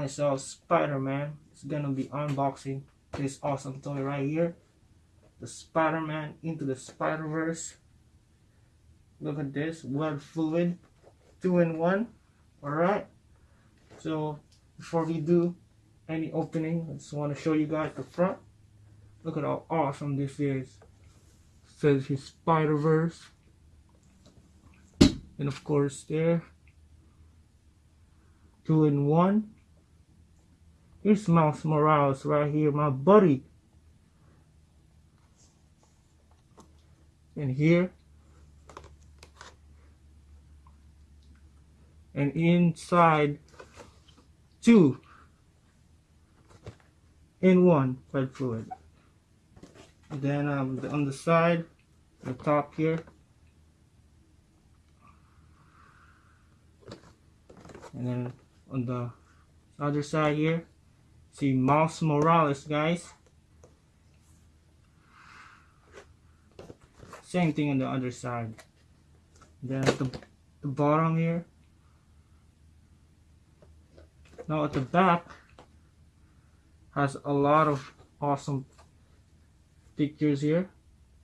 myself Spider-Man. It's gonna be unboxing this awesome toy right here. The Spider-Man into the Spider-Verse. Look at this, web fluid, two in one. Alright. So before we do any opening, I just want to show you guys the front. Look at how awesome this is. Says his Spider-Verse. And of course there. Two in one. Here's Miles Morales right here, my buddy. And here. And inside two in one web fluid. Then um, on the side, the top here, and then on the other side here, see Miles Morales, guys. Same thing on the other side. Then at the, the bottom here. Now at the back, has a lot of awesome pictures here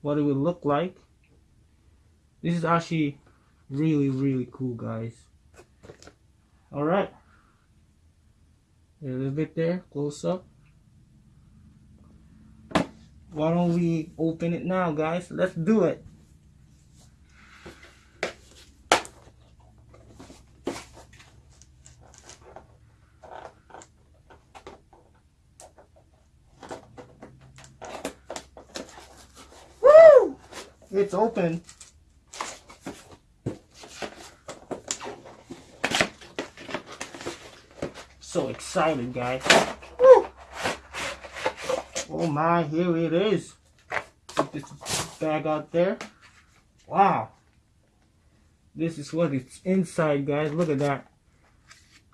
what it would look like this is actually really really cool guys all right a little bit there close up why don't we open it now guys let's do it Woo! It's open. So excited, guys. Woo! Oh my, here it is. Put this bag out there. Wow. This is what it's inside, guys. Look at that.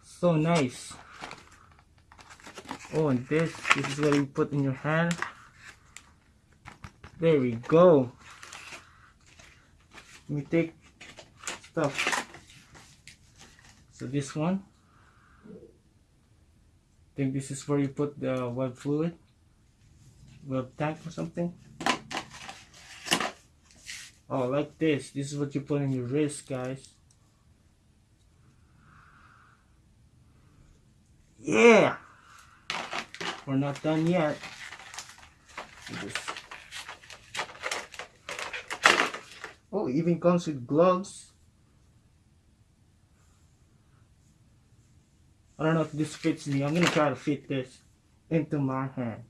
So nice. Oh, and this, this is what you put in your hand. There we go we take stuff so this one I think this is where you put the web fluid? Web tank or something? Oh like this. This is what you put in your wrist guys. Yeah! We're not done yet. Oh, even comes with gloves. I don't know if this fits me. I'm gonna try to fit this into my hand.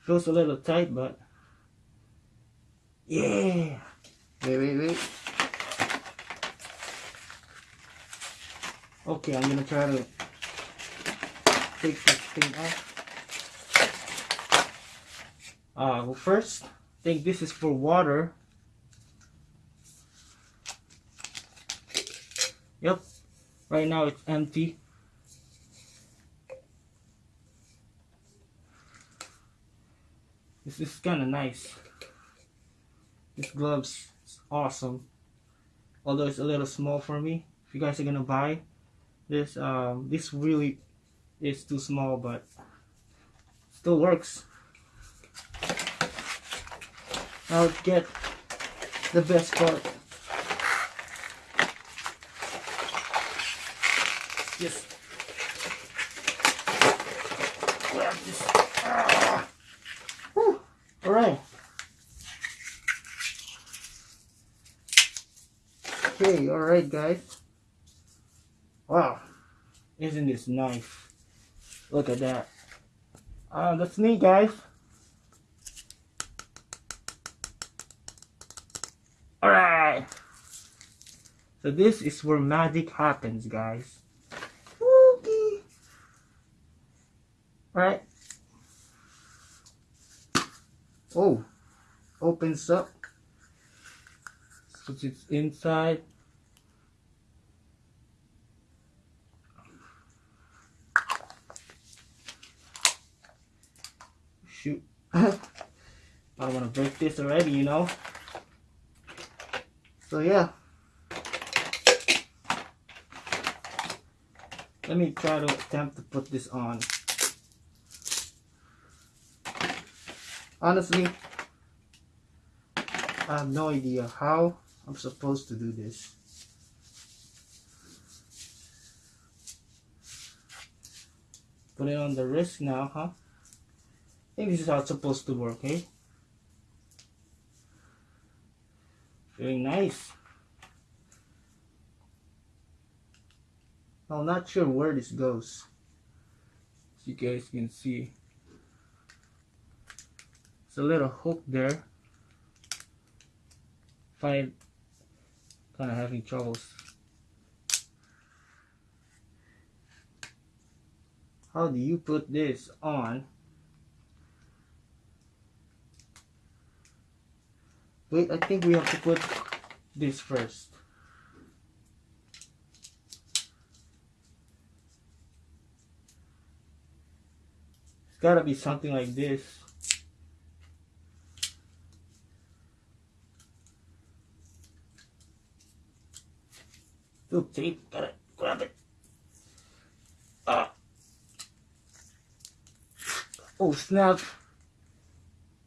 Feels a little tight, but yeah. Wait, wait, wait. Okay, I'm gonna try to take this thing off. Uh, well first, I think this is for water. Yep, right now it's empty. This is kind of nice. This gloves is awesome. Although it's a little small for me. If you guys are gonna buy this, um, this really is too small, but still works. I'll get the best part. Just Ah. All right. Okay, all right, guys. Wow, isn't this nice? Look at that. Uh, that's me, guys. Alright. So this is where magic happens, guys. Okay. Alright. Oh. Opens up. Puts it inside. Shoot. I don't want to break this already, you know. So yeah. Let me try to attempt to put this on. Honestly, I have no idea how I'm supposed to do this. Put it on the wrist now, huh? I think this is how it's supposed to work, eh? Very nice. I'm not sure where this goes. As you guys can see. A little hook there. Find kind of having troubles. How do you put this on? Wait, I think we have to put this first. It's gotta be something like this. Look, tape, gotta grab it. Ah. Oh snap.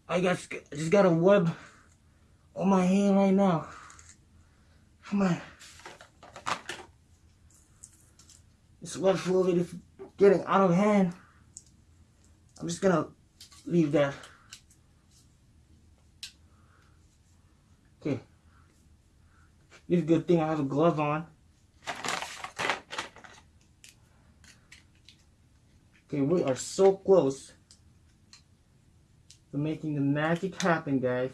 I got, I just got a web on my hand right now. Come on. This web fluid is getting out of hand. I'm just gonna leave that. Okay. It's a good thing I have a glove on. Okay, we are so close to making the magic happen, guys.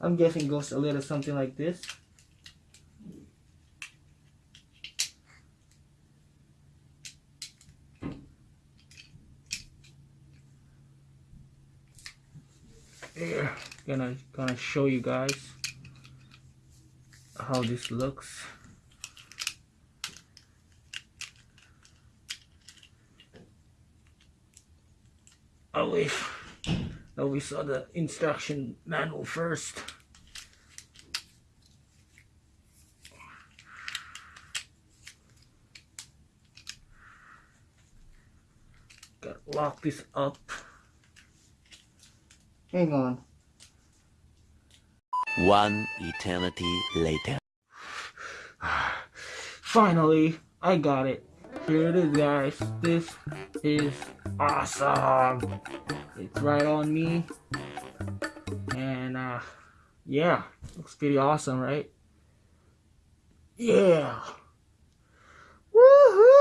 I'm guessing goes a little something like this. Gonna gonna show you guys how this looks. I wish that we saw the instruction manual first. Gotta lock this up. Hang on. One eternity later. Finally, I got it. Here it is, guys. This is awesome. It's right on me. And, uh, yeah. Looks pretty awesome, right? Yeah. Woohoo!